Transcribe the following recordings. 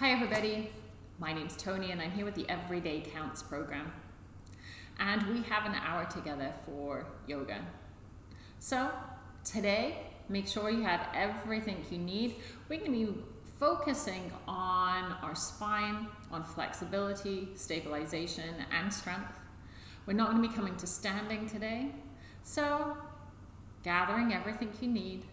Hi everybody, my name's Tony and I'm here with the Everyday Counts program. And we have an hour together for yoga. So today, make sure you have everything you need. We're going to be focusing on our spine, on flexibility, stabilization, and strength. We're not going to be coming to standing today. So gathering everything you need,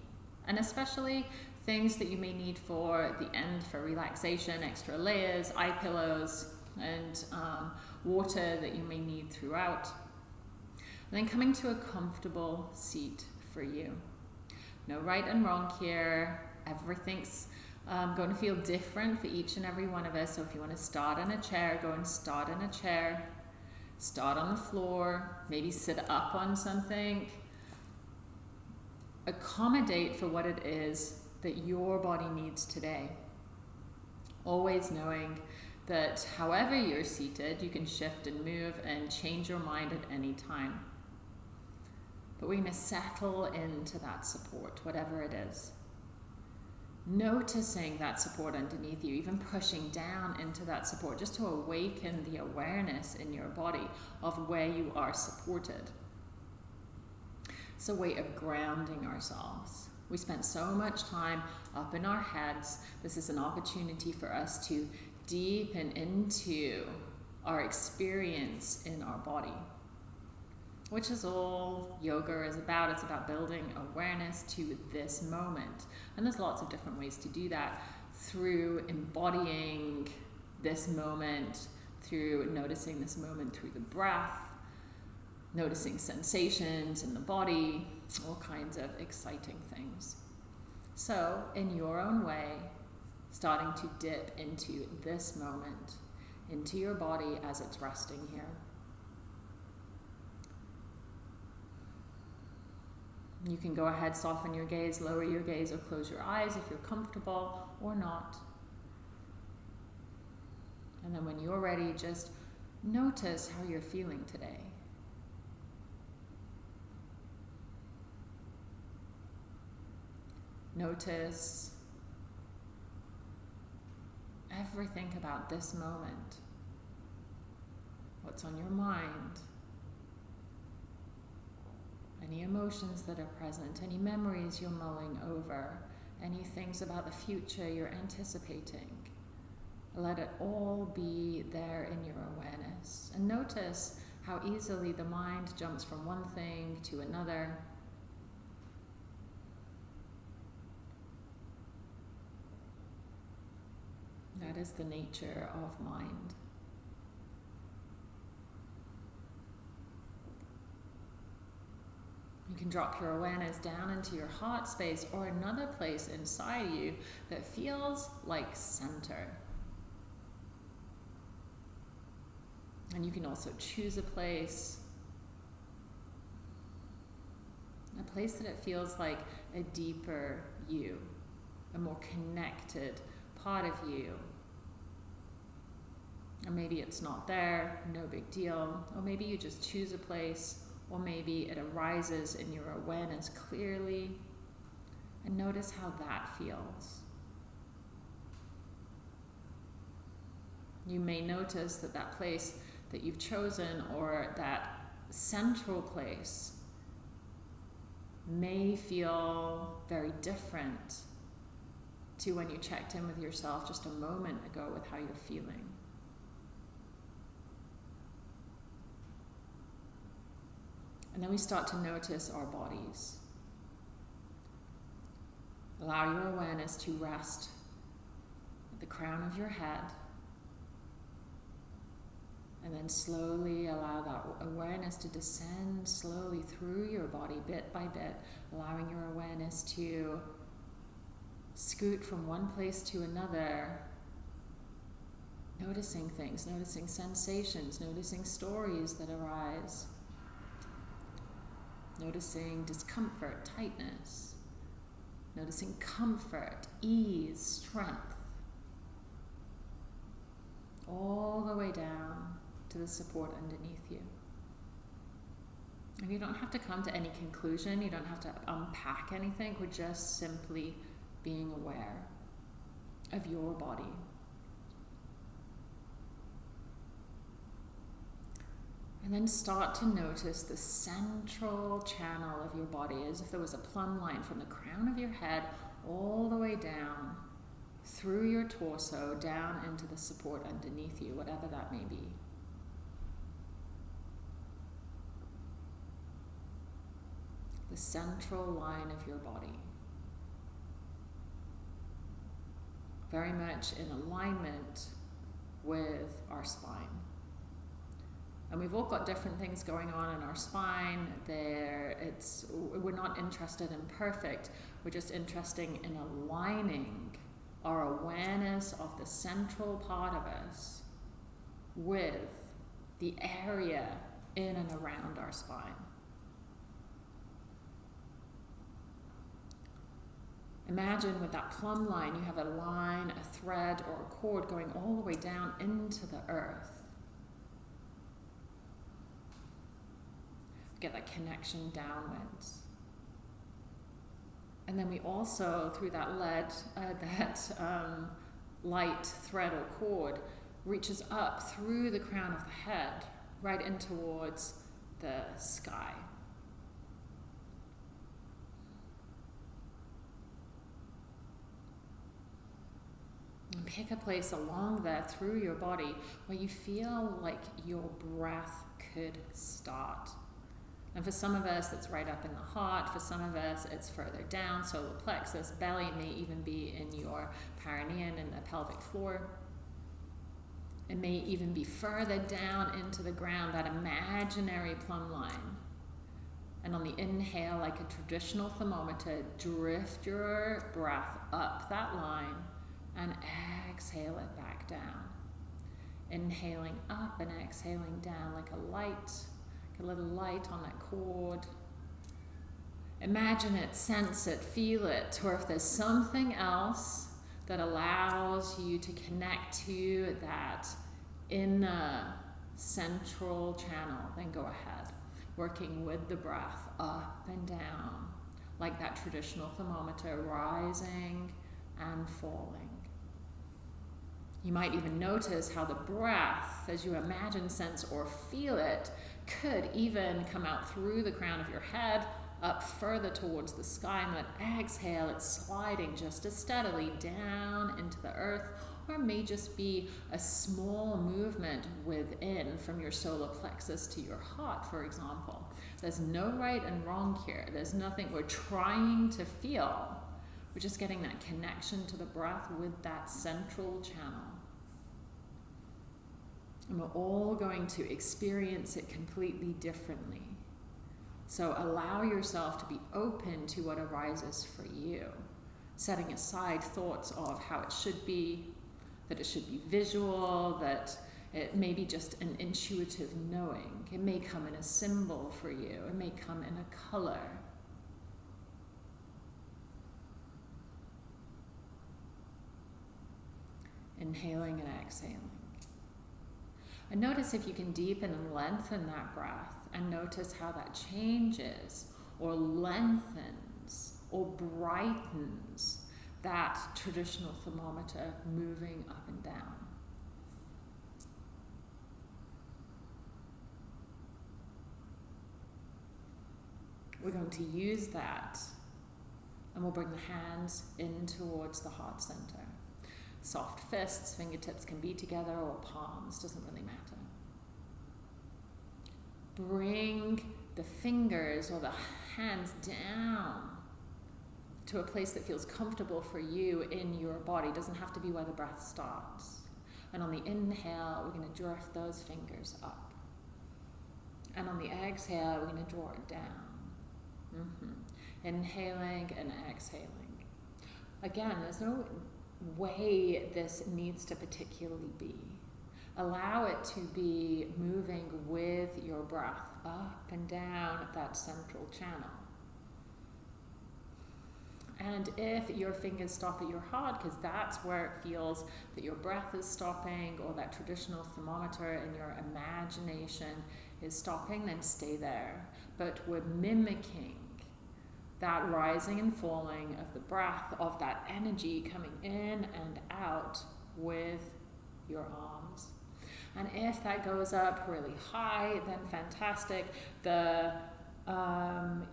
and especially things that you may need for the end for relaxation, extra layers, eye pillows, and um, water that you may need throughout. And then coming to a comfortable seat for you. No right and wrong here. Everything's um, going to feel different for each and every one of us. So if you want to start in a chair, go and start in a chair. Start on the floor, maybe sit up on something. Accommodate for what it is that your body needs today. Always knowing that however you're seated, you can shift and move and change your mind at any time. But going to settle into that support, whatever it is. Noticing that support underneath you, even pushing down into that support, just to awaken the awareness in your body of where you are supported. It's a way of grounding ourselves. We spent so much time up in our heads. This is an opportunity for us to deepen into our experience in our body, which is all yoga is about. It's about building awareness to this moment. And there's lots of different ways to do that through embodying this moment, through noticing this moment through the breath, noticing sensations in the body, all kinds of exciting things. So, in your own way, starting to dip into this moment, into your body as it's resting here. You can go ahead, soften your gaze, lower your gaze, or close your eyes if you're comfortable or not. And then when you're ready, just notice how you're feeling today. Notice everything about this moment. What's on your mind? Any emotions that are present, any memories you're mulling over, any things about the future you're anticipating. Let it all be there in your awareness. And notice how easily the mind jumps from one thing to another That is the nature of mind. You can drop your awareness down into your heart space or another place inside you that feels like center. And you can also choose a place, a place that it feels like a deeper you, a more connected part of you. Or maybe it's not there, no big deal. Or maybe you just choose a place, or maybe it arises in your awareness clearly. And notice how that feels. You may notice that that place that you've chosen or that central place may feel very different to when you checked in with yourself just a moment ago with how you're feeling. And then we start to notice our bodies. Allow your awareness to rest at the crown of your head. And then slowly allow that awareness to descend slowly through your body, bit by bit, allowing your awareness to scoot from one place to another, noticing things, noticing sensations, noticing stories that arise, noticing discomfort, tightness, noticing comfort, ease, strength, all the way down to the support underneath you. And you don't have to come to any conclusion, you don't have to unpack anything, we're just simply being aware of your body. And then start to notice the central channel of your body as if there was a plumb line from the crown of your head all the way down through your torso, down into the support underneath you, whatever that may be. The central line of your body. Very much in alignment with our spine. And we've all got different things going on in our spine. There, it's we're not interested in perfect. We're just interested in aligning our awareness of the central part of us with the area in and around our spine. Imagine with that plumb line, you have a line, a thread, or a cord going all the way down into the earth. Get that connection downwards. And then we also, through that lead, uh, that um, light thread or cord, reaches up through the crown of the head, right in towards the sky. And pick a place along there through your body where you feel like your breath could start. And for some of us, it's right up in the heart. For some of us, it's further down, solar plexus. Belly it may even be in your perineum and the pelvic floor. It may even be further down into the ground, that imaginary plumb line. And on the inhale, like a traditional thermometer, drift your breath up that line and exhale it back down. Inhaling up and exhaling down like a light a little light on that cord. Imagine it, sense it, feel it, or if there's something else that allows you to connect to that inner central channel, then go ahead. Working with the breath up and down, like that traditional thermometer, rising and falling. You might even notice how the breath, as you imagine, sense, or feel it, could even come out through the crown of your head up further towards the sky and then exhale it's sliding just as steadily down into the earth or may just be a small movement within from your solar plexus to your heart for example. There's no right and wrong here. There's nothing we're trying to feel. We're just getting that connection to the breath with that central channel and we're all going to experience it completely differently. So allow yourself to be open to what arises for you, setting aside thoughts of how it should be, that it should be visual, that it may be just an intuitive knowing. It may come in a symbol for you, it may come in a color. Inhaling and exhaling. And notice if you can deepen and lengthen that breath and notice how that changes or lengthens or brightens that traditional thermometer moving up and down. We're going to use that and we'll bring the hands in towards the heart center soft fists, fingertips can be together, or palms, doesn't really. Bring the fingers or the hands down to a place that feels comfortable for you in your body. It doesn't have to be where the breath starts. And on the inhale, we're going to drift those fingers up. And on the exhale, we're going to draw it down. Mm-hmm. Inhaling and exhaling. Again, there's no way this needs to particularly be. Allow it to be moving with your breath up and down that central channel. And if your fingers stop at your heart, because that's where it feels that your breath is stopping or that traditional thermometer in your imagination is stopping, then stay there. But we're mimicking that rising and falling of the breath, of that energy coming in and out with your arms. And if that goes up really high, then fantastic. The um,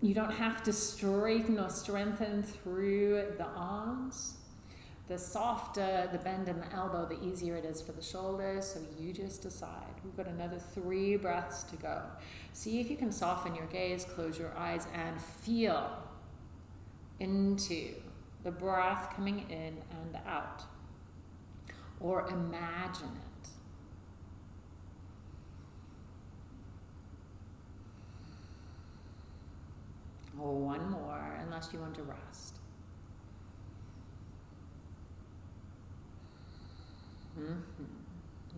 you don't have to straighten or strengthen through the arms. The softer the bend in the elbow, the easier it is for the shoulders. So you just decide. We've got another three breaths to go. See if you can soften your gaze, close your eyes, and feel into the breath coming in and out. Or imagine it. Or one more, unless you want to rest. Mm-hmm.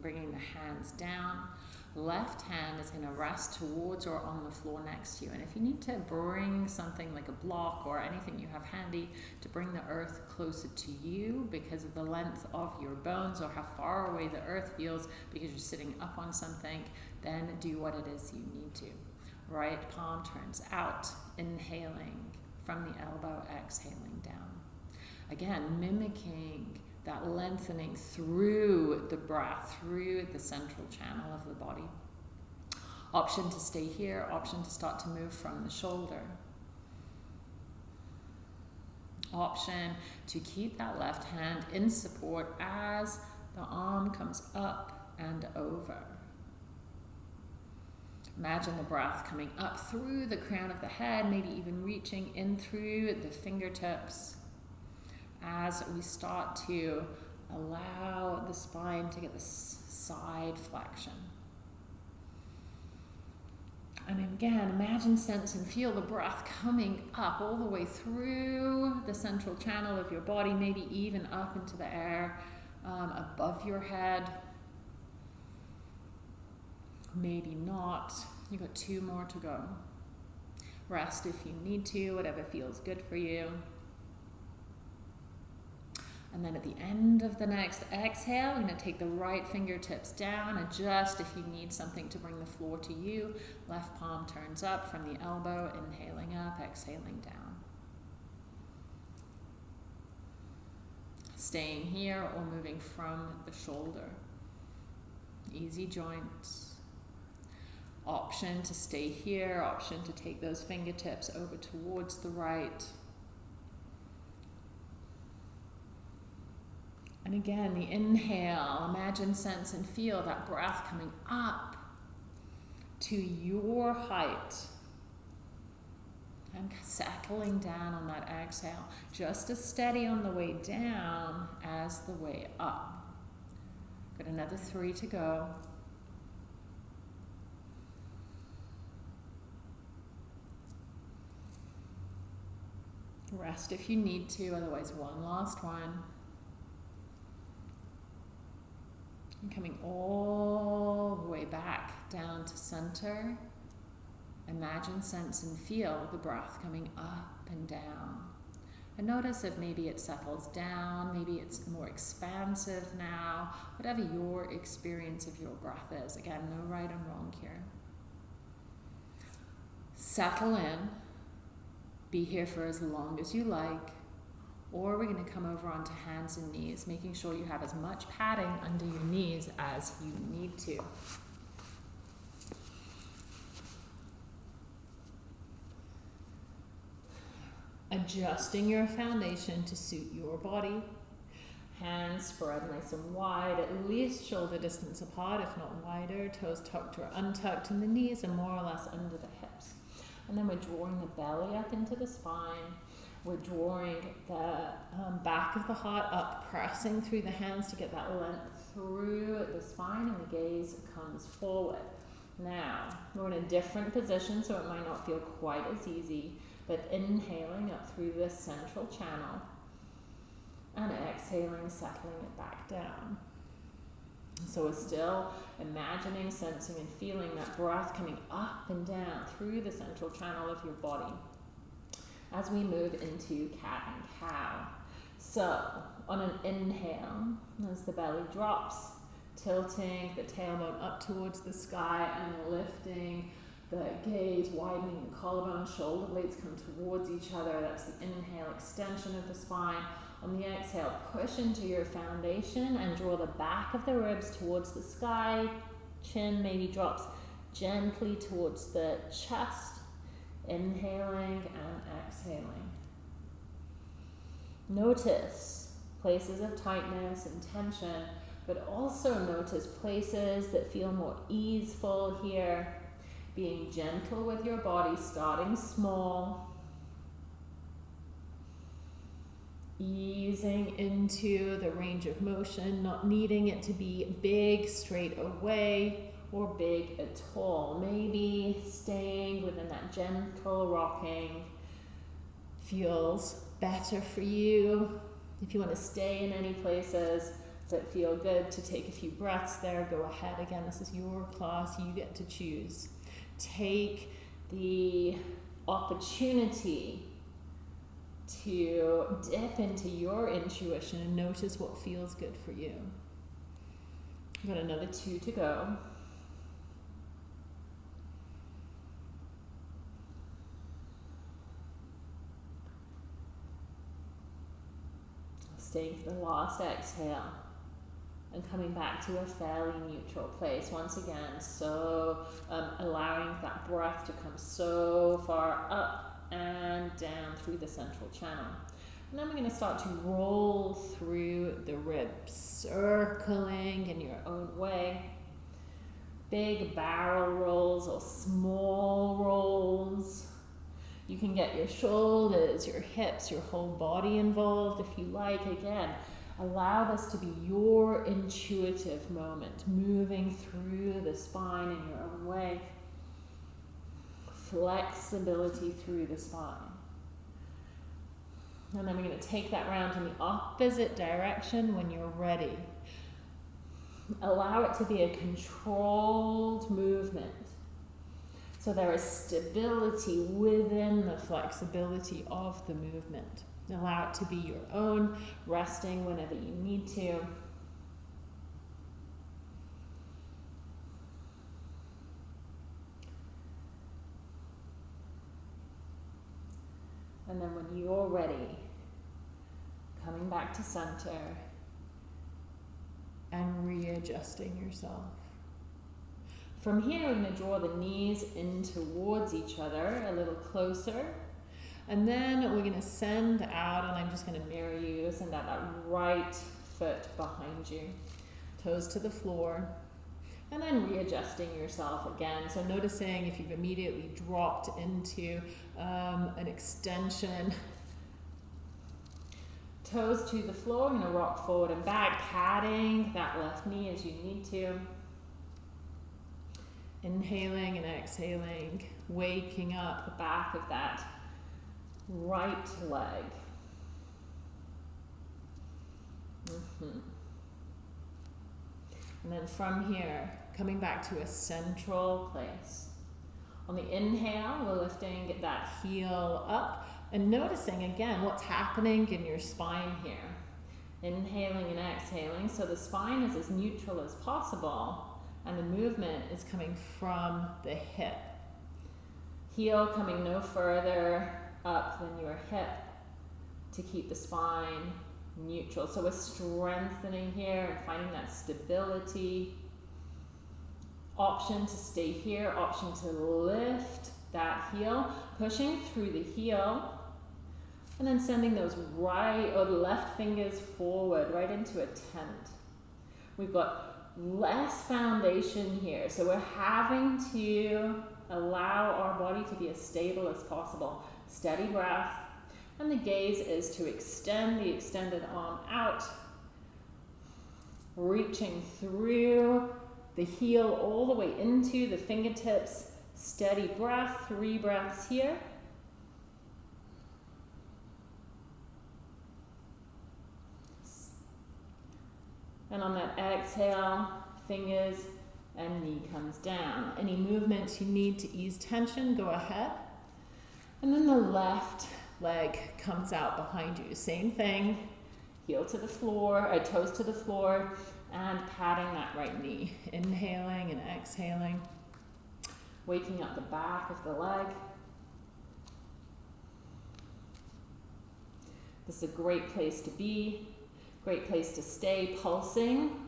Bringing the hands down left hand is going to rest towards or on the floor next to you. And if you need to bring something like a block or anything you have handy to bring the earth closer to you because of the length of your bones or how far away the earth feels because you're sitting up on something, then do what it is you need to. Right palm turns out, inhaling from the elbow, exhaling down. Again, mimicking that lengthening through the breath, through the central channel of the body. Option to stay here, option to start to move from the shoulder. Option to keep that left hand in support as the arm comes up and over. Imagine the breath coming up through the crown of the head, maybe even reaching in through the fingertips as we start to allow the spine to get this side flexion. And again, imagine, sense, and feel the breath coming up all the way through the central channel of your body, maybe even up into the air um, above your head. Maybe not. You've got two more to go. Rest if you need to, whatever feels good for you. And then at the end of the next exhale, you're going to take the right fingertips down, adjust if you need something to bring the floor to you. Left palm turns up from the elbow, inhaling up, exhaling down. Staying here or moving from the shoulder. Easy joints. Option to stay here, option to take those fingertips over towards the right. And again, the inhale, imagine, sense, and feel that breath coming up to your height. And settling down on that exhale, just as steady on the way down as the way up. Got another three to go. Rest if you need to, otherwise, one last one. And coming all the way back down to center. Imagine, sense, and feel the breath coming up and down. And notice if maybe it settles down, maybe it's more expansive now, whatever your experience of your breath is. Again, no right and wrong here. Settle in. Be here for as long as you like or we're going to come over onto hands and knees, making sure you have as much padding under your knees as you need to. Adjusting your foundation to suit your body. Hands spread nice and wide, at least shoulder distance apart, if not wider. Toes tucked or untucked, and the knees are more or less under the. And then we're drawing the belly up into the spine we're drawing the um, back of the heart up, pressing through the hands to get that length through the spine, and the gaze comes forward. Now, we're in a different position, so it might not feel quite as easy, but inhaling up through this central channel and exhaling, settling it back down. So we're still imagining, sensing, and feeling that breath coming up and down through the central channel of your body as we move into cat and cow. So on an inhale, as the belly drops, tilting the tailbone up towards the sky and lifting the gaze, widening the collarbone, shoulder blades come towards each other. That's the inhale, extension of the spine. On the exhale, push into your foundation and draw the back of the ribs towards the sky. Chin maybe drops gently towards the chest. Inhaling and exhaling. Notice places of tightness and tension, but also notice places that feel more easeful here. Being gentle with your body, starting small. Easing into the range of motion, not needing it to be big straight away or big at all. Maybe staying within that gentle rocking feels better for you. If you want to stay in any places that feel good to take a few breaths there, go ahead. Again, this is your class, you get to choose. Take the opportunity to dip into your intuition and notice what feels good for you. We've got another two to go. Staying for the last exhale and coming back to a fairly neutral place once again. So um, allowing that breath to come so far up and down through the central channel. And then we're going to start to roll through the ribs, circling in your own way. Big barrel rolls or small rolls. You can get your shoulders, your hips, your whole body involved if you like. Again, allow this to be your intuitive moment, moving through the spine in your own way. Flexibility through the spine. And then we're going to take that round in the opposite direction when you're ready. Allow it to be a controlled movement. So there is stability within the flexibility of the movement. Allow it to be your own, resting whenever you need to. And then when you're ready, coming back to center and readjusting yourself. From here, we're going to draw the knees in towards each other a little closer. And then we're going to send out, and I'm just going to mirror you, send out that right foot behind you. Toes to the floor. And then readjusting yourself again. So noticing if you've immediately dropped into um, an extension. Toes to the floor. I'm going to rock forward and back, padding that left knee as you need to. Inhaling and exhaling, waking up the back of that right leg. Mm -hmm. And then from here, coming back to a central place. On the inhale, we're lifting that heel up and noticing again what's happening in your spine here. Inhaling and exhaling, so the spine is as neutral as possible and the movement is coming from the hip. Heel coming no further up than your hip to keep the spine neutral. So we're strengthening here and finding that stability. Option to stay here, option to lift that heel, pushing through the heel, and then sending those right or left fingers forward right into a tent. We've got less foundation here. So we're having to allow our body to be as stable as possible. Steady breath. And the gaze is to extend the extended arm out, reaching through the heel all the way into the fingertips. Steady breath, three breaths here. And on that exhale, fingers and knee comes down. Any movements you need to ease tension, go ahead. And then the left leg comes out behind you. Same thing, heel to the floor, uh, toes to the floor, and patting that right knee. Inhaling and exhaling. Waking up the back of the leg. This is a great place to be, great place to stay pulsing,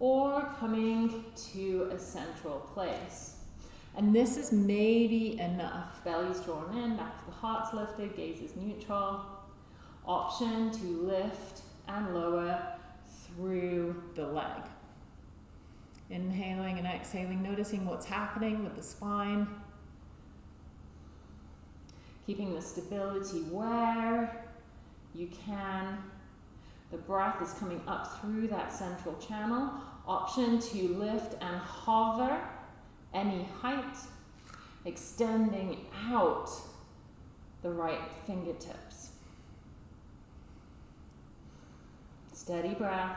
or coming to a central place. And this is maybe enough. Belly's drawn in, back to the heart's lifted, gaze is neutral. Option to lift and lower through the leg. Inhaling and exhaling, noticing what's happening with the spine. Keeping the stability where you can. The breath is coming up through that central channel. Option to lift and hover any height, extending out the right fingertips. Steady breath.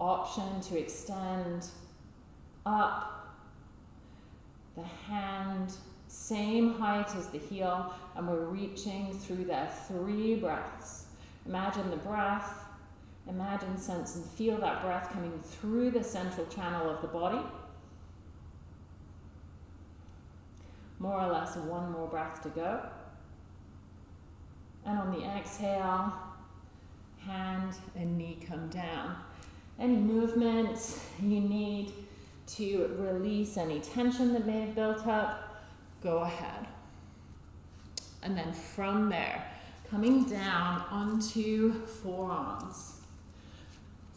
Option to extend up the hand, same height as the heel, and we're reaching through there. Three breaths. Imagine the breath. Imagine, sense, and feel that breath coming through the central channel of the body. More or less one more breath to go. And on the exhale, hand and knee come down. Any movement you need to release any tension that may have built up, go ahead. And then from there, coming down onto forearms.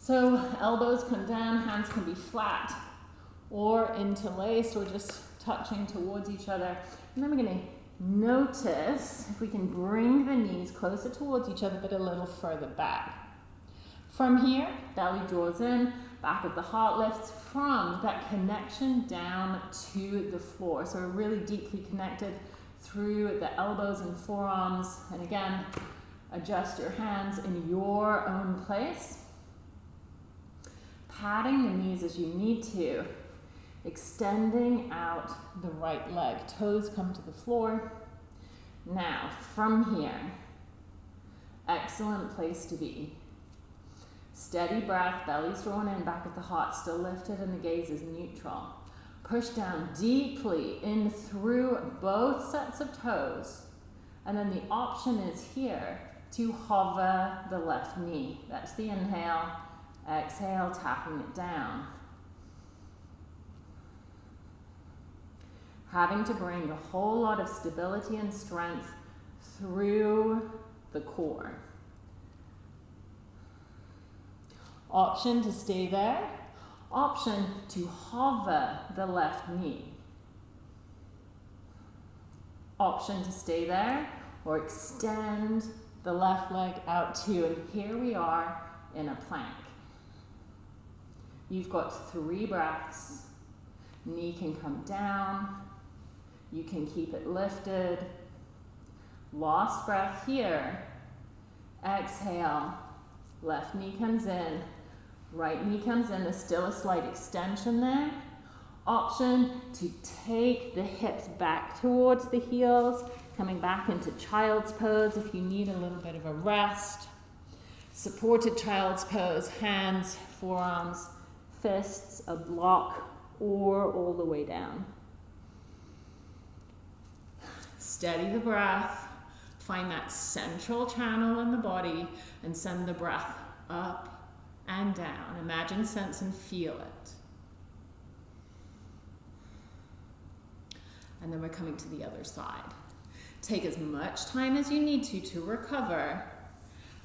So elbows come down, hands can be flat or interlaced or just touching towards each other. And then we're going to Notice if we can bring the knees closer towards each other, but a little further back. From here, belly draws in, back of the heart lifts from that connection down to the floor. So we're really deeply connected through the elbows and forearms. And again, adjust your hands in your own place. Patting the knees as you need to extending out the right leg. Toes come to the floor. Now, from here, excellent place to be. Steady breath, belly's drawn in, back of the heart still lifted, and the gaze is neutral. Push down deeply in through both sets of toes. And then the option is here to hover the left knee. That's the inhale. Exhale, tapping it down. having to bring a whole lot of stability and strength through the core. Option to stay there. Option to hover the left knee. Option to stay there or extend the left leg out too. And here we are in a plank. You've got three breaths. Knee can come down, you can keep it lifted. Last breath here. Exhale. Left knee comes in. Right knee comes in. There's still a slight extension there. Option to take the hips back towards the heels, coming back into child's pose if you need a little bit of a rest. Supported child's pose, hands, forearms, fists, a block, or all the way down. Steady the breath. Find that central channel in the body and send the breath up and down. Imagine, sense, and feel it. And then we're coming to the other side. Take as much time as you need to to recover.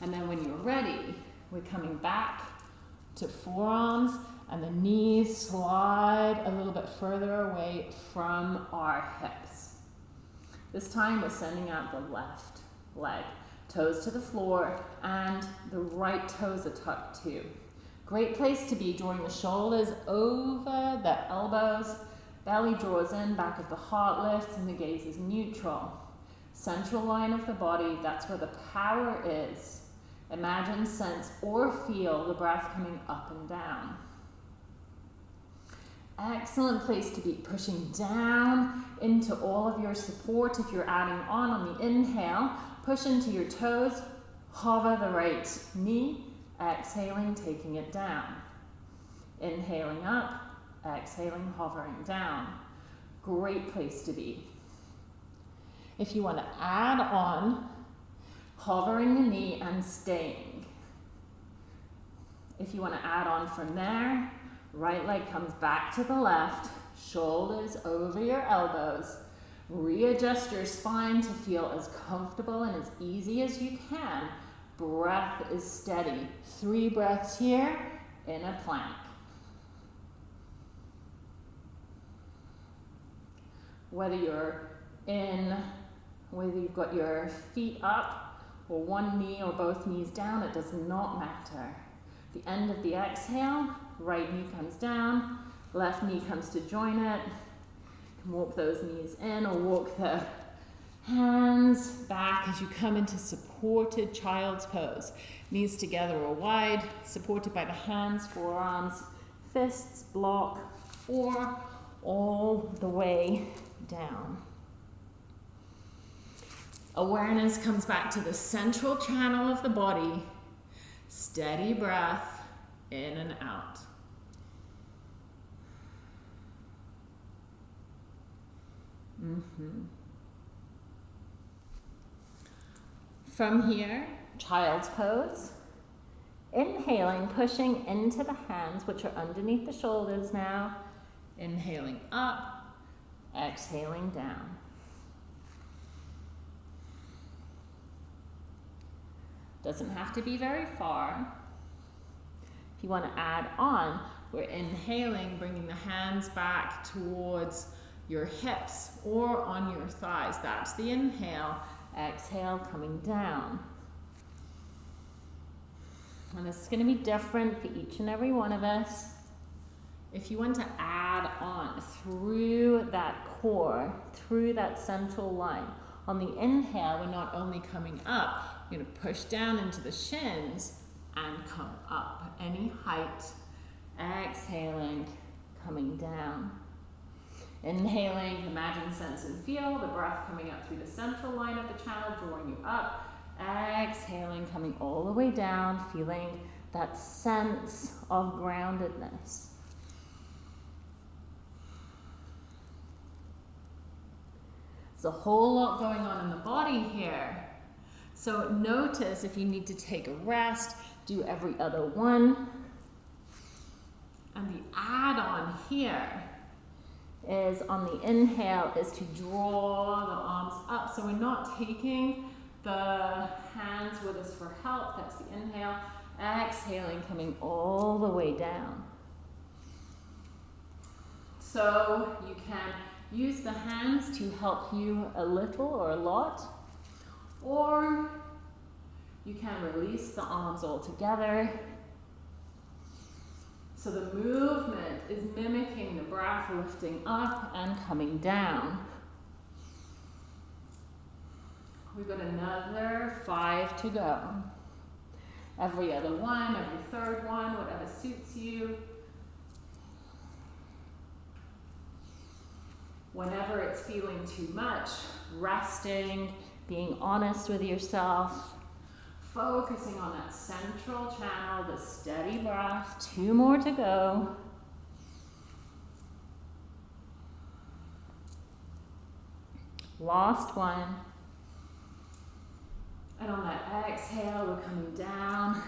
And then when you're ready, we're coming back to forearms and the knees slide a little bit further away from our hips. This time we're sending out the left leg. Toes to the floor and the right toes are tucked too. Great place to be, drawing the shoulders over the elbows. Belly draws in, back of the heart lifts, and the gaze is neutral. Central line of the body, that's where the power is. Imagine, sense, or feel the breath coming up and down. Excellent place to be pushing down into all of your support. If you're adding on on the inhale, push into your toes, hover the right knee, exhaling, taking it down. Inhaling up, exhaling, hovering down. Great place to be. If you want to add on, hovering the knee and staying. If you want to add on from there, right leg comes back to the left, shoulders over your elbows. Readjust your spine to feel as comfortable and as easy as you can. Breath is steady. Three breaths here in a plank. Whether you're in, whether you've got your feet up or one knee or both knees down, it does not matter. The end of the exhale, right knee comes down, left knee comes to join it. You can walk those knees in or walk the hands back as you come into supported child's pose. Knees together or wide, supported by the hands, forearms, fists, block, or all the way down. Awareness comes back to the central channel of the body. Steady breath in and out. Mm-hmm. From here, child's pose. Inhaling, pushing into the hands, which are underneath the shoulders now. Inhaling up, exhaling down. Doesn't have to be very far. If you want to add on, we're inhaling, bringing the hands back towards your hips or on your thighs. That's the inhale. Exhale, coming down. And this is going to be different for each and every one of us. If you want to add on through that core, through that central line, on the inhale, we're not only coming up, we're going to push down into the shins and come up any height. Exhaling, coming down. Inhaling, imagine, sense, and feel the breath coming up through the central line of the channel, drawing you up. Exhaling, coming all the way down, feeling that sense of groundedness. There's a whole lot going on in the body here. So notice if you need to take a rest, do every other one. And the add-on here is on the inhale is to draw the arms up. So we're not taking the hands with us for help. That's the inhale. Exhaling, coming all the way down. So you can use the hands to help you a little or a lot. Or you can release the arms all together. So the movement is mimicking the breath lifting up and coming down. We've got another five to go. Every other one, every third one, whatever suits you. Whenever it's feeling too much, resting, being honest with yourself, focusing on that central channel, the steady breath. Two more to go. Last one. And on that exhale, we're coming down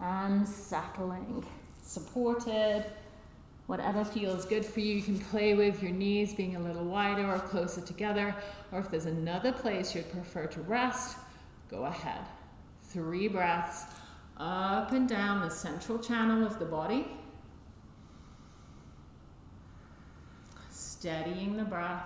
and settling. Supported. Whatever feels good for you, you can play with your knees being a little wider or closer together, or if there's another place you'd prefer to rest, go ahead. Three breaths up and down the central channel of the body. Steadying the breath.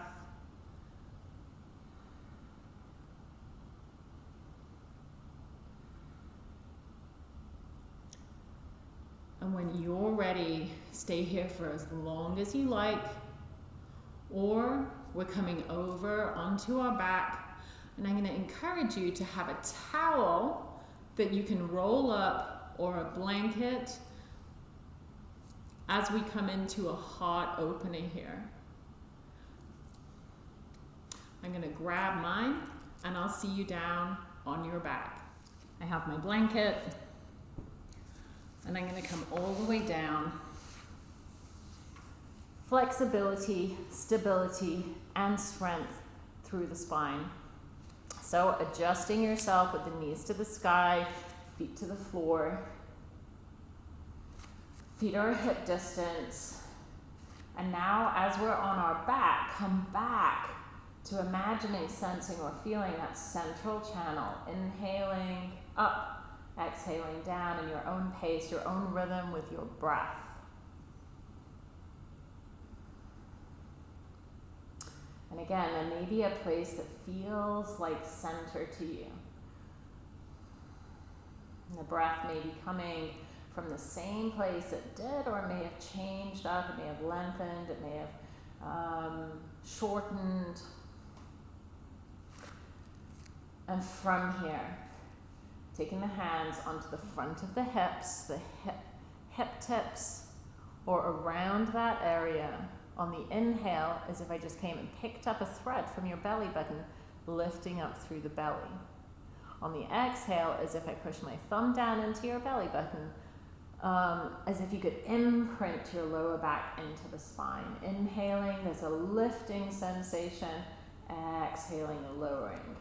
And when you're ready, stay here for as long as you like. Or we're coming over onto our back. And I'm going to encourage you to have a towel that you can roll up or a blanket as we come into a heart opening here. I'm going to grab mine and I'll see you down on your back. I have my blanket and I'm going to come all the way down. Flexibility, stability, and strength through the spine. So adjusting yourself with the knees to the sky, feet to the floor. Feet are hip distance. And now as we're on our back, come back to imagining, sensing, or feeling that central channel. Inhaling up, exhaling down in your own pace, your own rhythm with your breath. And again, there may be a place that feels like center to you. And the breath may be coming from the same place it did, or it may have changed up, it may have lengthened, it may have um, shortened. And from here, taking the hands onto the front of the hips, the hip, hip tips, or around that area. On the inhale, as if I just came and picked up a thread from your belly button, lifting up through the belly. On the exhale, as if I push my thumb down into your belly button, um, as if you could imprint your lower back into the spine. Inhaling, there's a lifting sensation. Exhaling, a lowering.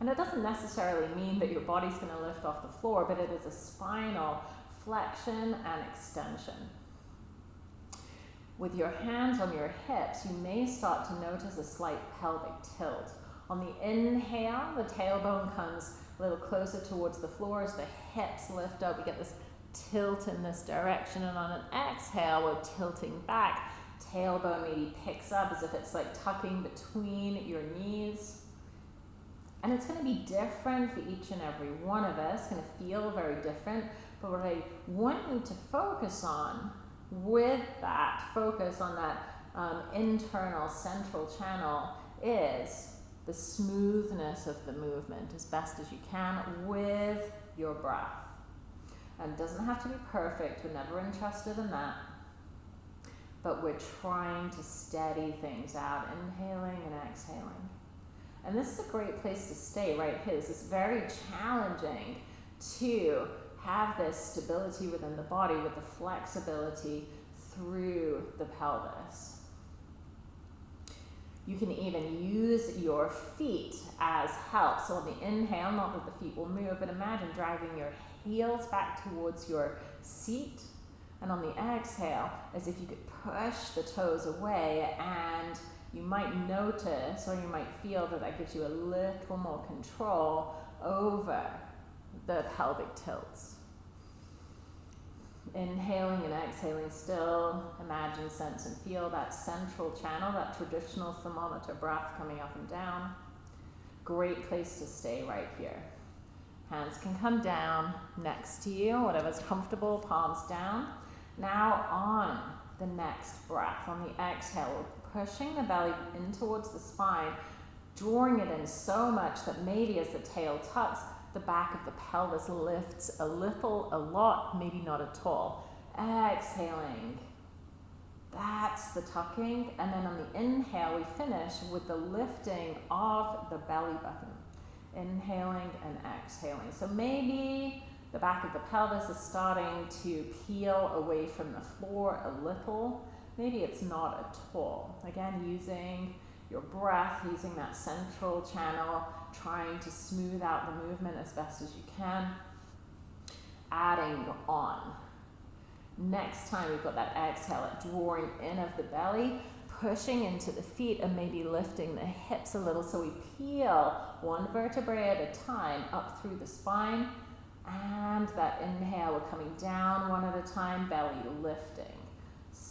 And it doesn't necessarily mean that your body's going to lift off the floor, but it is a spinal flexion and extension. With your hands on your hips, you may start to notice a slight pelvic tilt. On the inhale, the tailbone comes a little closer towards the floor as the hips lift up. We get this tilt in this direction, and on an exhale, we're tilting back. Tailbone maybe picks up as if it's like tucking between your knees. And it's going to be different for each and every one of us, it's going to feel very different. But what I want you to focus on with that focus on that um, internal central channel is the smoothness of the movement as best as you can with your breath. And it doesn't have to be perfect, we're never interested in that. But we're trying to steady things out, inhaling and exhaling. And this is a great place to stay right here. This is very challenging to have this stability within the body with the flexibility through the pelvis. You can even use your feet as help. So on the inhale, not that the feet will move, but imagine driving your heels back towards your seat. And on the exhale, as if you could push the toes away and you might notice or you might feel that that gives you a little more control over the pelvic tilts. Inhaling and exhaling still, imagine, sense, and feel that central channel, that traditional thermometer breath coming up and down. Great place to stay right here. Hands can come down next to you, whatever's comfortable, palms down. Now on the next breath, on the exhale, we're pushing the belly in towards the spine, drawing it in so much that maybe as the tail tucks, the back of the pelvis lifts a little, a lot, maybe not at all. Exhaling. That's the tucking. And then on the inhale, we finish with the lifting of the belly button. Inhaling and exhaling. So maybe the back of the pelvis is starting to peel away from the floor a little. Maybe it's not at all. Again, using your breath, using that central channel, trying to smooth out the movement as best as you can. Adding on. Next time we've got that exhale, drawing in of the belly, pushing into the feet and maybe lifting the hips a little so we peel one vertebrae at a time up through the spine. And that inhale, we're coming down one at a time, belly lifting.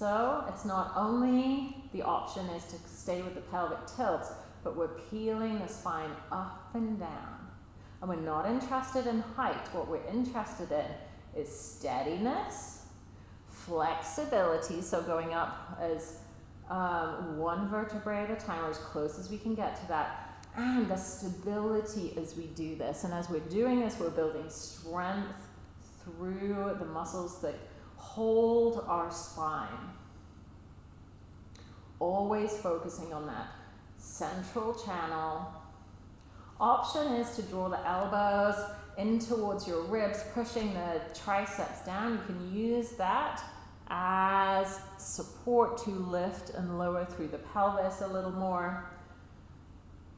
So it's not only the option is to stay with the pelvic tilts, but we're peeling the spine up and down. And we're not interested in height. What we're interested in is steadiness, flexibility, so going up as um, one vertebrae at a time or as close as we can get to that, and the stability as we do this. And as we're doing this, we're building strength through the muscles that hold our spine. Always focusing on that central channel. Option is to draw the elbows in towards your ribs, pushing the triceps down. You can use that as support to lift and lower through the pelvis a little more.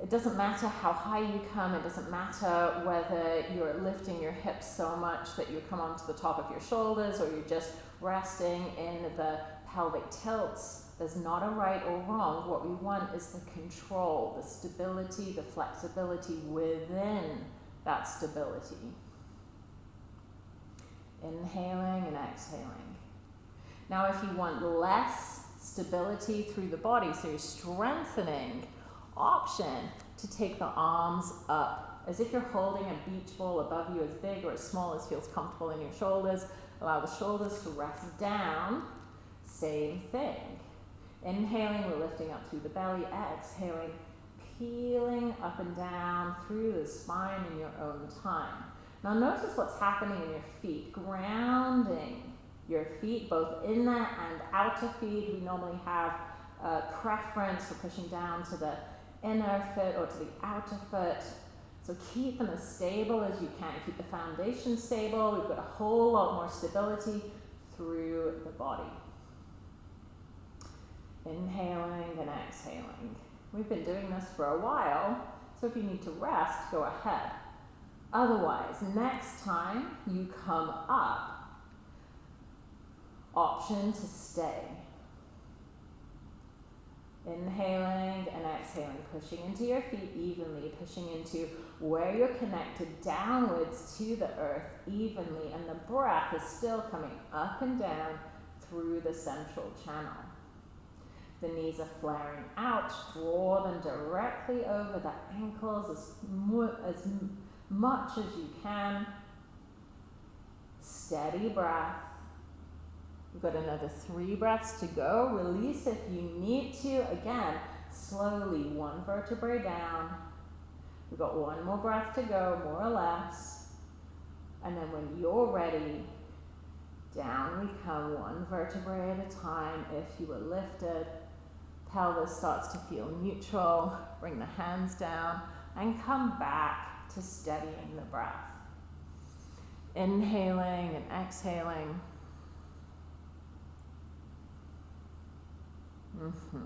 It doesn't matter how high you come, it doesn't matter whether you're lifting your hips so much that you come onto the top of your shoulders or you're just resting in the pelvic tilts. There's not a right or wrong. What we want is the control, the stability, the flexibility within that stability. Inhaling and exhaling. Now, if you want less stability through the body, so you're strengthening, option to take the arms up as if you're holding a beach ball above you as big or as small as feels comfortable in your shoulders. Allow the shoulders to rest down. Same thing. Inhaling, we're lifting up through the belly. Exhaling, peeling up and down through the spine in your own time. Now notice what's happening in your feet, grounding your feet, both inner and outer feet. We normally have a preference for pushing down to the inner foot or to the outer foot. So keep them as stable as you can. Keep the foundation stable. We've got a whole lot more stability through the body. Inhaling and exhaling. We've been doing this for a while, so if you need to rest, go ahead. Otherwise, next time you come up, option to stay. Inhaling and exhaling, pushing into your feet evenly, pushing into where you're connected downwards to the earth evenly, and the breath is still coming up and down through the central channel. The knees are flaring out, draw them directly over the ankles as, mu- as much as you can. Steady breath. We've got another three breaths to go. Release if you need to. Again, slowly, one vertebrae down. We've got one more breath to go, more or less. And then when you're ready, down we come one vertebrae at a time. If you were lifted, pelvis starts to feel neutral. Bring the hands down and come back to steadying the breath. Inhaling and exhaling. Mm-hmm.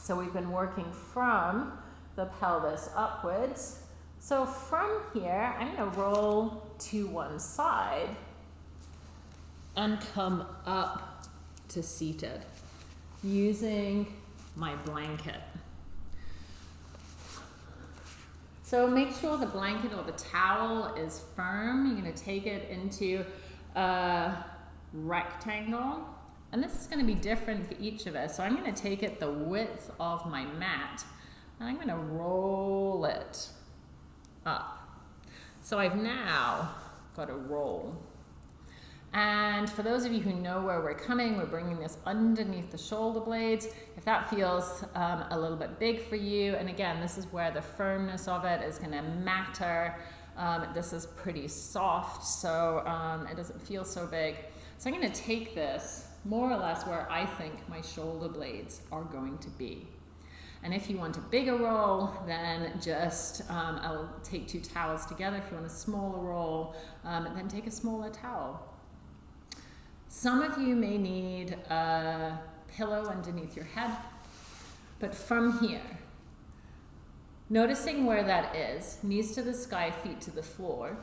So we've been working from the pelvis upwards. So from here, I'm going to roll to one side and come up to seated using my blanket. So make sure the blanket or the towel is firm. You're going to take it into a rectangle and this is going to be different for each of us. So I'm going to take it the width of my mat and I'm going to roll it up. So I've now got a roll. And for those of you who know where we're coming, we're bringing this underneath the shoulder blades. If that feels um, a little bit big for you, and again, this is where the firmness of it is going to matter. Um, this is pretty soft, so um, it doesn't feel so big. So I'm going to take this more or less where I think my shoulder blades are going to be. And if you want a bigger roll, then just, um, I'll take two towels together. If you want a smaller roll, um, then take a smaller towel. Some of you may need a pillow underneath your head, but from here, noticing where that is, knees to the sky, feet to the floor,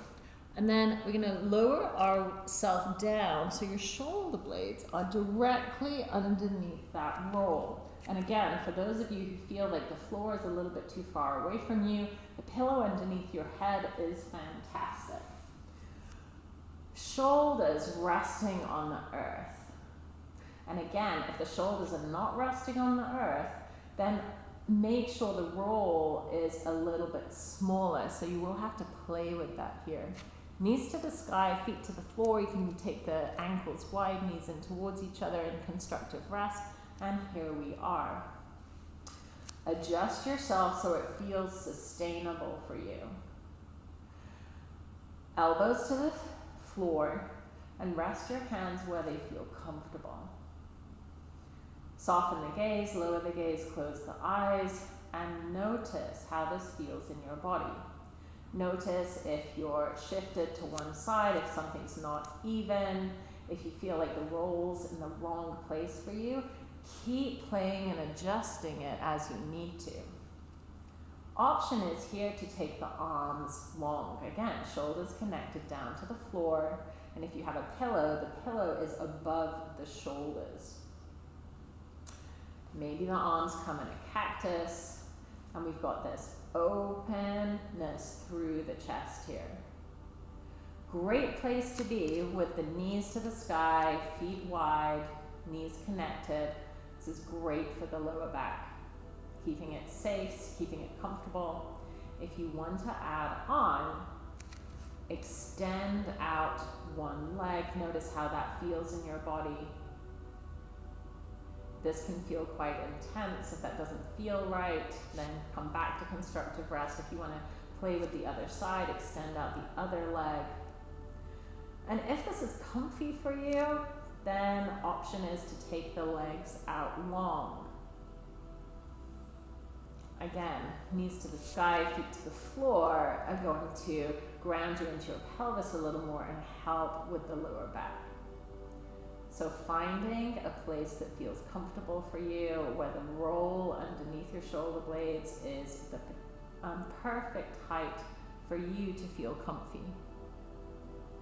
and then we're going to lower ourselves down so your shoulder blades are directly underneath that roll. And again, for those of you who feel like the floor is a little bit too far away from you, the pillow underneath your head is fantastic. Shoulders resting on the earth. And again, if the shoulders are not resting on the earth, then make sure the roll is a little bit smaller. So you will have to play with that here. Knees to the sky, feet to the floor. You can take the ankles wide, knees in towards each other in constructive rest. And here we are. Adjust yourself so it feels sustainable for you. Elbows to the floor and rest your hands where they feel comfortable. Soften the gaze, lower the gaze, close the eyes, and notice how this feels in your body. Notice if you're shifted to one side, if something's not even, if you feel like the roll's in the wrong place for you, keep playing and adjusting it as you need to. Option is here to take the arms long. Again, shoulders connected down to the floor. And if you have a pillow, the pillow is above the shoulders. Maybe the arms come in a cactus. And we've got this openness through the chest here. Great place to be with the knees to the sky, feet wide, knees connected. This is great for the lower back. Keeping it safe, keeping it comfortable. If you want to add on, extend out one leg. Notice how that feels in your body. This can feel quite intense. If that doesn't feel right, then come back to constructive rest. If you want to play with the other side, extend out the other leg. And if this is comfy for you, then option is to take the legs out long. Again, knees to the sky, feet to the floor are going to ground you into your pelvis a little more and help with the lower back. So finding a place that feels comfortable for you, where the roll underneath your shoulder blades is the um, perfect height for you to feel comfy.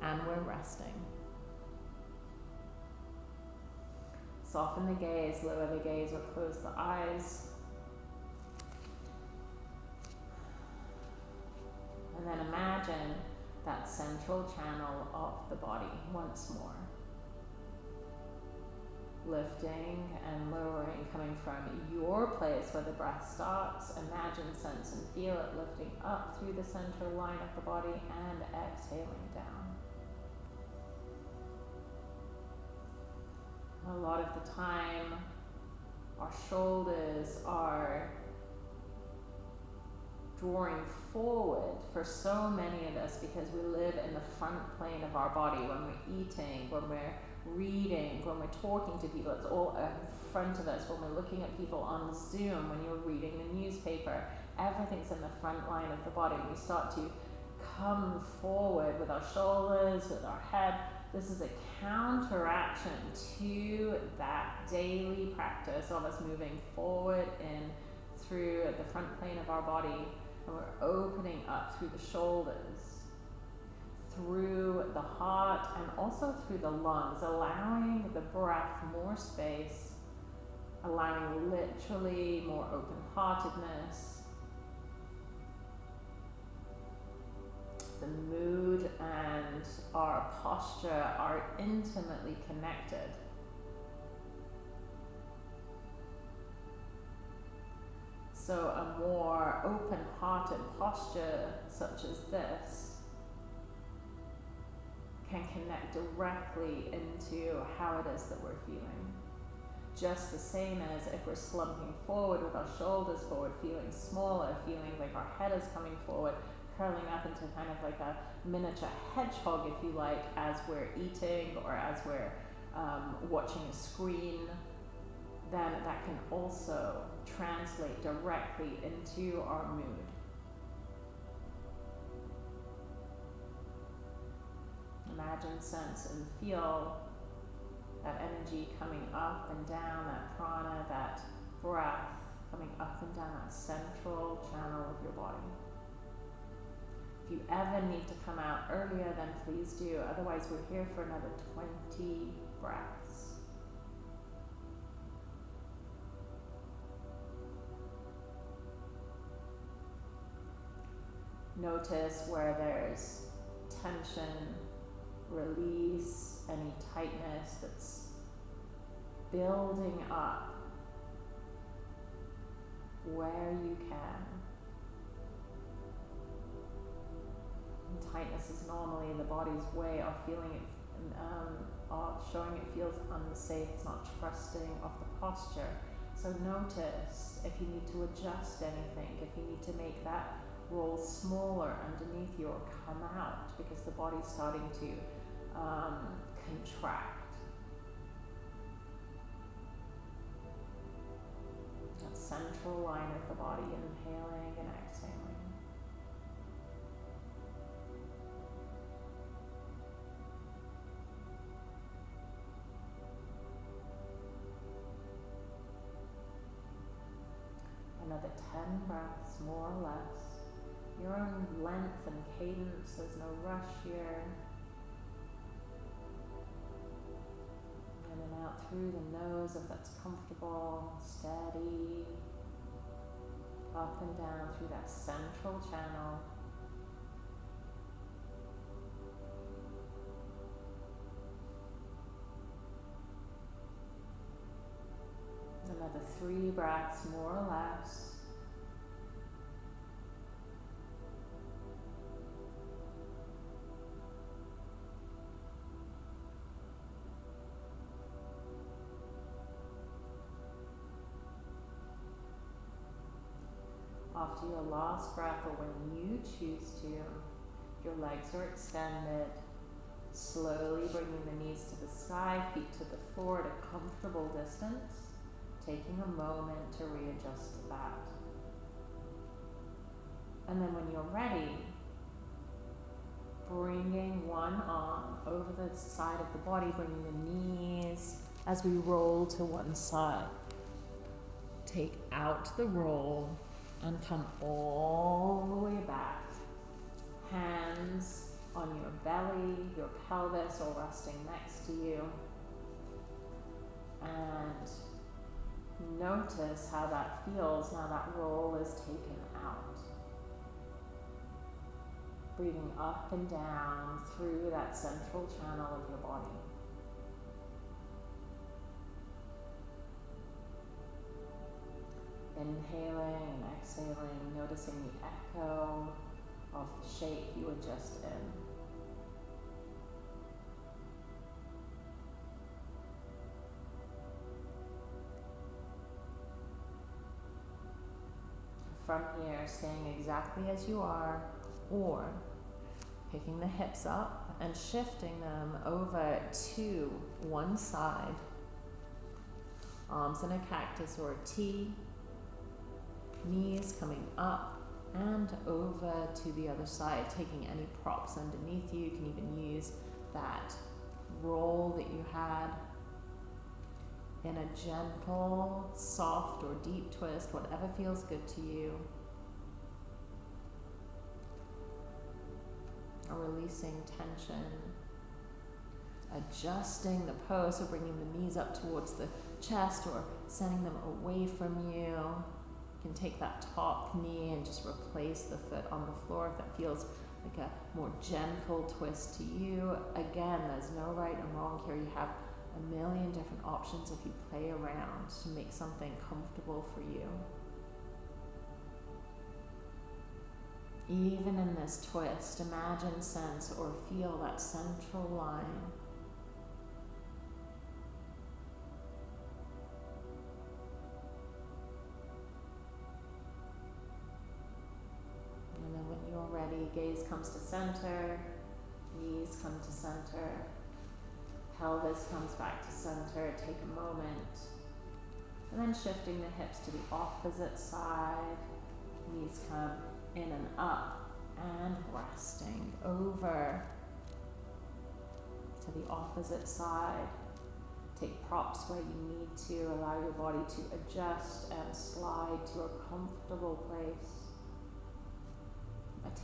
And we're resting. Soften the gaze, lower the gaze, or close the eyes. And then imagine that central channel of the body once more. Lifting and lowering, coming from your place where the breath starts. Imagine, sense, and feel it lifting up through the center line of the body and exhaling down. A lot of the time, our shoulders are drawing forward for so many of us because we live in the front plane of our body when we're eating, when we're reading, when we're talking to people. It's all in front of us. When we're looking at people on Zoom, when you're reading the newspaper, everything's in the front line of the body. We start to come forward with our shoulders, with our head. This is a counteraction to that daily practice of us moving forward in through the front plane of our body and we're opening up through the shoulders, through the heart, and also through the lungs, allowing the breath more space, allowing literally more open heartedness. The mood and our posture are intimately connected. So, a more open hearted posture, such as this, can connect directly into how it is that we're feeling. Just the same as if we're slumping forward with our shoulders forward, feeling smaller, feeling like our head is coming forward, curling up into kind of like a miniature hedgehog, if you like, as we're eating or as we're um, watching a screen, then that can also translate directly into our mood. Imagine, sense, and feel that energy coming up and down, that prana, that breath coming up and down that central channel of your body. If you ever need to come out earlier, then please do. Otherwise, we're here for another 20 breaths. Notice where there's tension, release, any tightness that's building up where you can. And tightness is normally the body's way of feeling it, um, of showing it feels unsafe, it's not trusting of the posture. So notice if you need to adjust anything, if you need to make that roll smaller underneath you or come out because the body's starting to um, contract. That central line of the body, inhaling and exhaling. Another 10 breaths, more or less. Your own length and cadence, there's no rush here. Through the nose if that's comfortable, steady. Up and down through that central channel. Another three breaths, more or less. After your last breath, or when you choose to, your legs are extended. Slowly bringing the knees to the sky, feet to the floor at a comfortable distance taking a moment to readjust to that. And then when you're ready, bringing one arm over the side of the body, bringing the knees as we roll to one side. Take out the roll and come all the way back. Hands on your belly, your pelvis, or resting next to you. And Notice how that feels now that roll is taken out. Breathing up and down through that central channel of your body. Inhaling noticing the echo of the shape you were just in. from here, staying exactly as you are, or picking the hips up and shifting them over to one side. Arms in a cactus or a T. Knees coming up and over to the other side, taking any props underneath you. You can even use that roll that you had in a gentle, soft, or deep twist, whatever feels good to you. Releasing tension, adjusting the pose, so bringing the knees up towards the chest or sending them away from you. You can take that top knee and just replace the foot on the floor if that feels like a more gentle twist to you. Again, there's no right and wrong here. You have a million different options if you play around to make something comfortable for you. Even in this twist, imagine, sense, or feel that central line. And when you're ready, gaze comes to center, knees come to center pelvis comes back to center, take a moment. And then shifting the hips to the opposite side, knees come in and up, and resting over to the opposite side. Take props where you need to, allow your body to adjust and slide to a comfortable place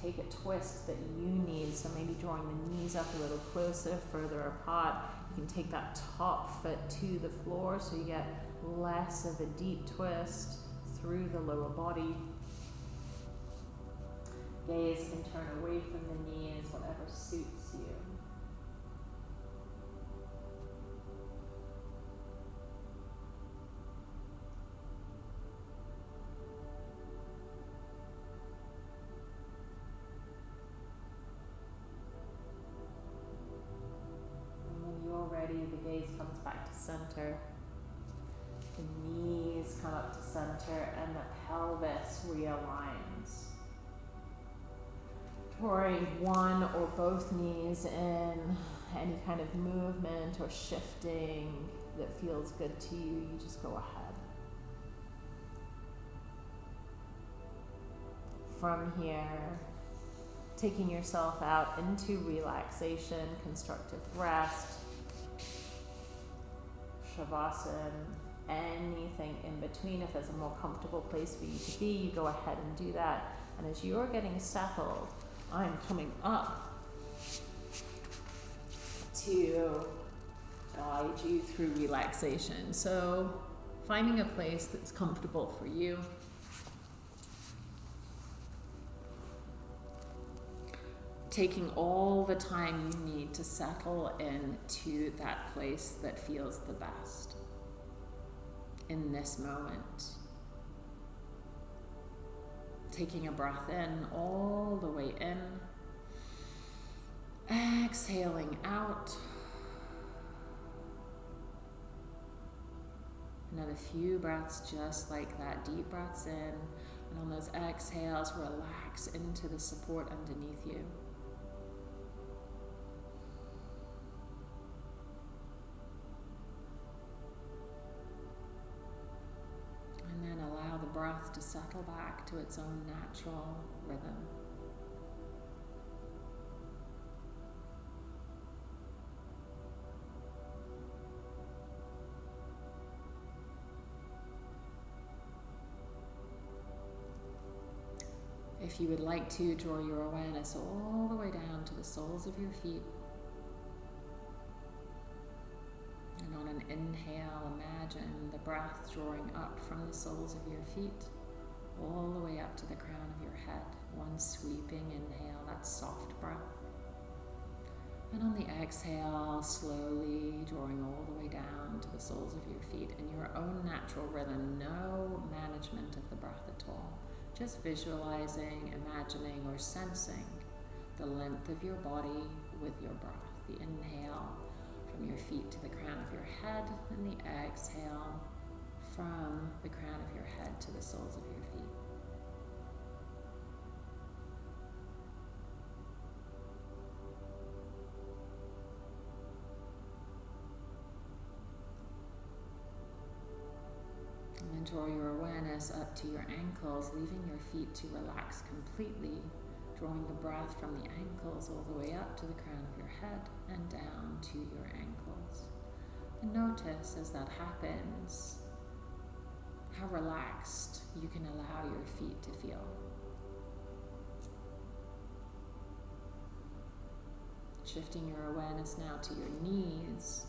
take a twist that you need. So maybe drawing the knees up a little closer, further apart. You can take that top foot to the floor so you get less of a deep twist through the lower body. Gaze can turn away from the knees, whatever suits you. Center. The knees come up to center and the pelvis realigns. Drawing one or both knees in, any kind of movement or shifting that feels good to you, you just go ahead. From here, taking yourself out into relaxation, constructive rest, Shavasana, anything in between. If there's a more comfortable place for you to be, you go ahead and do that. And as you're getting settled, I'm coming up to guide you through relaxation. So, finding a place that's comfortable for you. Taking all the time you need to settle into that place that feels the best in this moment. Taking a breath in, all the way in. Exhaling out. Another few breaths just like that. Deep breaths in. And on those exhales, relax into the support underneath you. To settle back to its own natural rhythm. If you would like to, draw your awareness all the way down to the soles of your feet. And on an inhale, imagine the breath drawing up from the soles of your feet all the way up to the crown of your head. One sweeping inhale, that soft breath. And on the exhale, slowly drawing all the way down to the soles of your feet in your own natural rhythm, no management of the breath at all. Just visualizing, imagining, or sensing the length of your body with your breath. The inhale from your feet to the crown of your head, and the exhale from the crown of your head to the soles of your draw your awareness up to your ankles, leaving your feet to relax completely, drawing the breath from the ankles all the way up to the crown of your head and down to your ankles. And notice as that happens how relaxed you can allow your feet to feel. Shifting your awareness now to your knees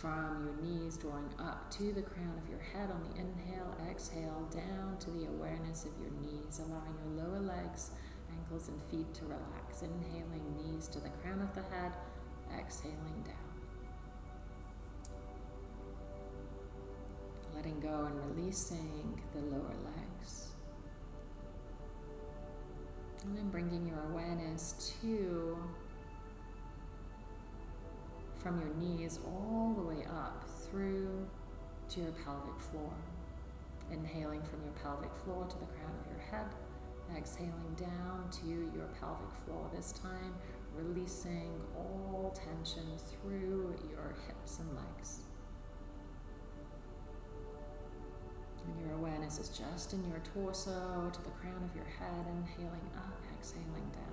from your knees drawing up to the crown of your head on the inhale, exhale down to the awareness of your knees, allowing your lower legs, ankles, and feet to relax. Inhaling knees to the crown of the head, exhaling down. Letting go and releasing the lower legs. And then bringing your awareness to from your knees all the way up through to your pelvic floor. Inhaling from your pelvic floor to the crown of your head. Exhaling down to your pelvic floor. This time, releasing all tension through your hips and legs. And your awareness is just in your torso to the crown of your head. Inhaling up, exhaling down.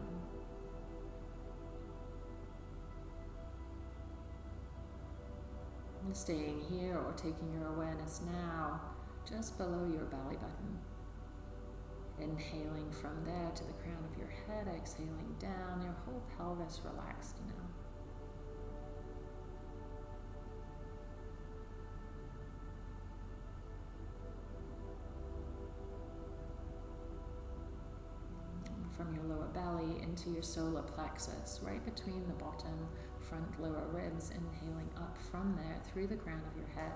Staying here or taking your awareness now just below your belly button. Inhaling from there to the crown of your head, exhaling down, your whole pelvis relaxed now. from your lower belly into your solar plexus, right between the bottom front lower ribs, inhaling up from there through the crown of your head,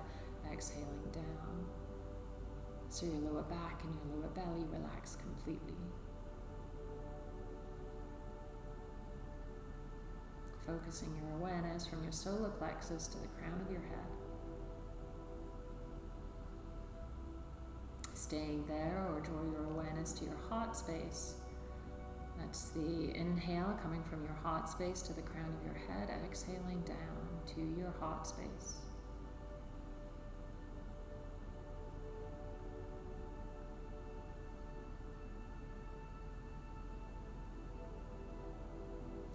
exhaling down. So your lower back and your lower belly relax completely. Focusing your awareness from your solar plexus to the crown of your head. Staying there or draw your awareness to your heart space that's the inhale coming from your heart space to the crown of your head, exhaling down to your heart space.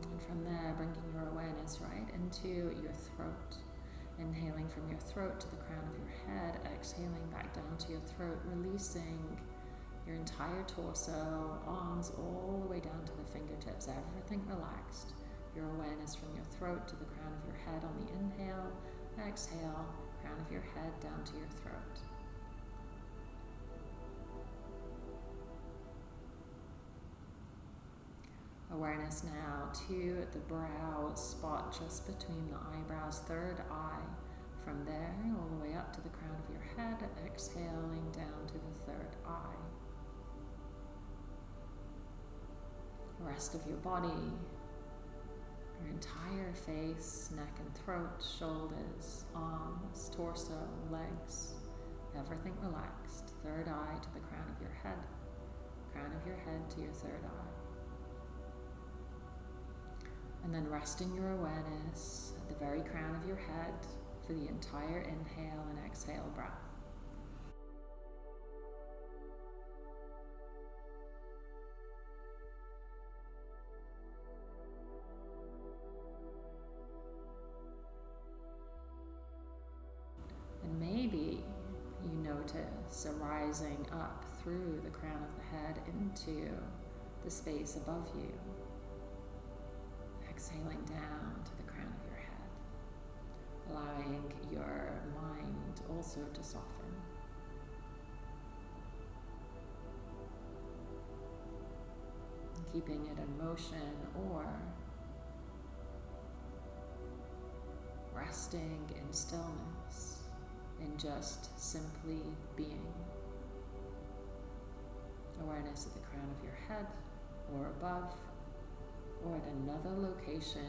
And from there, bringing your awareness right into your throat. Inhaling from your throat to the crown of your head, exhaling back down to your throat, releasing your entire torso, arms all the way down to the fingertips, everything relaxed. Your awareness from your throat to the crown of your head on the inhale, exhale, crown of your head down to your throat. Awareness now to the brow spot just between the eyebrows, third eye. From there, all the way up to the crown of your head, exhaling down to the third eye. Rest of your body, your entire face, neck and throat, shoulders, arms, torso, legs, everything relaxed. Third eye to the crown of your head, crown of your head to your third eye. And then resting your awareness at the very crown of your head for the entire inhale and exhale breath. A rising up through the crown of the head into the space above you exhaling down to the crown of your head, allowing your mind also to soften. Keeping it in motion or resting in stillness, in just simply being. Awareness at the crown of your head or above or at another location.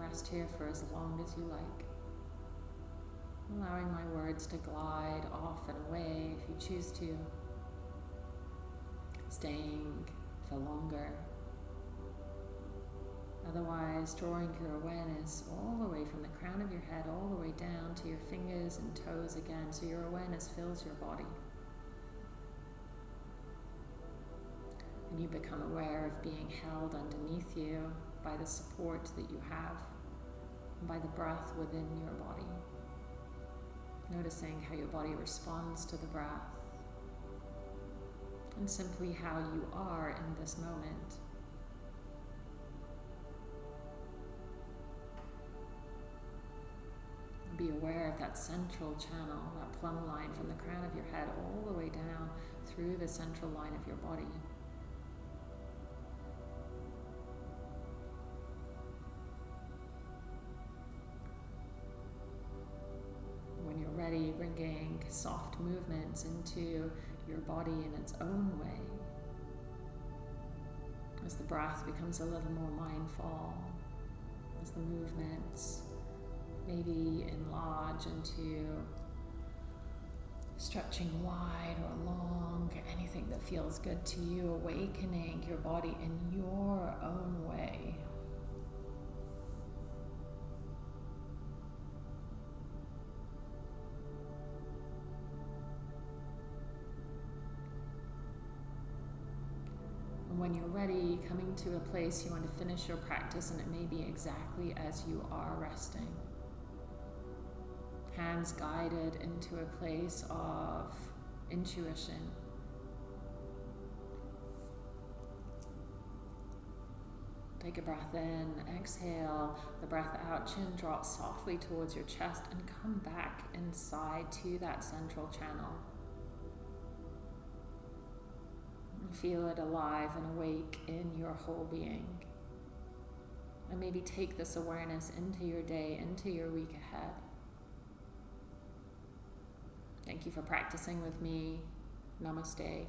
Rest here for as long as you like. Allowing my words to glide off and away if you choose to. Staying for longer. Otherwise, drawing your awareness all the way from the crown of your head all the way down to your fingers and toes again, so your awareness fills your body. And you become aware of being held underneath you by the support that you have, by the breath within your body. Noticing how your body responds to the breath, and simply how you are in this moment. Be aware of that central channel, that plumb line from the crown of your head all the way down through the central line of your body. Soft movements into your body in its own way. As the breath becomes a little more mindful, as the movements maybe enlarge into stretching wide or long, anything that feels good to you, awakening your body in your own way. When you're ready, coming to a place you want to finish your practice, and it may be exactly as you are resting. Hands guided into a place of intuition. Take a breath in, exhale the breath out, chin drops softly towards your chest, and come back inside to that central channel. Feel it alive and awake in your whole being. And maybe take this awareness into your day, into your week ahead. Thank you for practicing with me. Namaste.